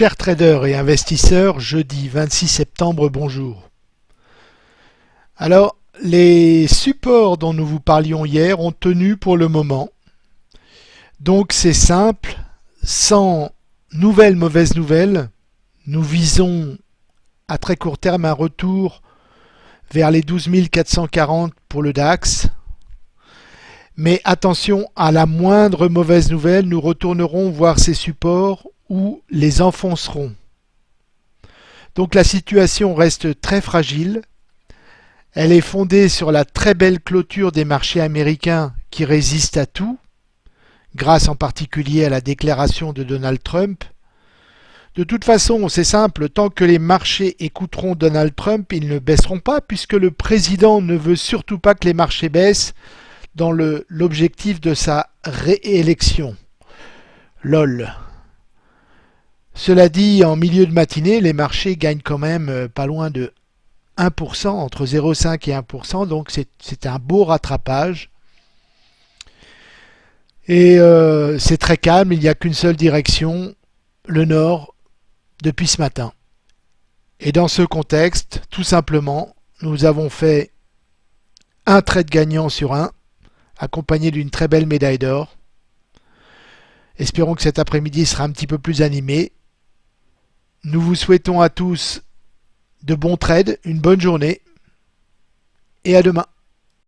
Chers traders et investisseurs, jeudi 26 septembre, bonjour. Alors, les supports dont nous vous parlions hier ont tenu pour le moment. Donc c'est simple, sans nouvelles mauvaises nouvelles, nous visons à très court terme un retour vers les 12 440 pour le DAX. Mais attention, à la moindre mauvaise nouvelle, nous retournerons voir ces supports les enfonceront. Donc la situation reste très fragile. Elle est fondée sur la très belle clôture des marchés américains qui résistent à tout, grâce en particulier à la déclaration de Donald Trump. De toute façon, c'est simple, tant que les marchés écouteront Donald Trump, ils ne baisseront pas, puisque le président ne veut surtout pas que les marchés baissent dans l'objectif de sa réélection. LOL. Cela dit, en milieu de matinée, les marchés gagnent quand même euh, pas loin de 1%, entre 0,5 et 1%, donc c'est un beau rattrapage. Et euh, c'est très calme, il n'y a qu'une seule direction, le nord, depuis ce matin. Et dans ce contexte, tout simplement, nous avons fait un trade gagnant sur un, accompagné d'une très belle médaille d'or. Espérons que cet après-midi sera un petit peu plus animé nous vous souhaitons à tous de bons trades, une bonne journée et à demain.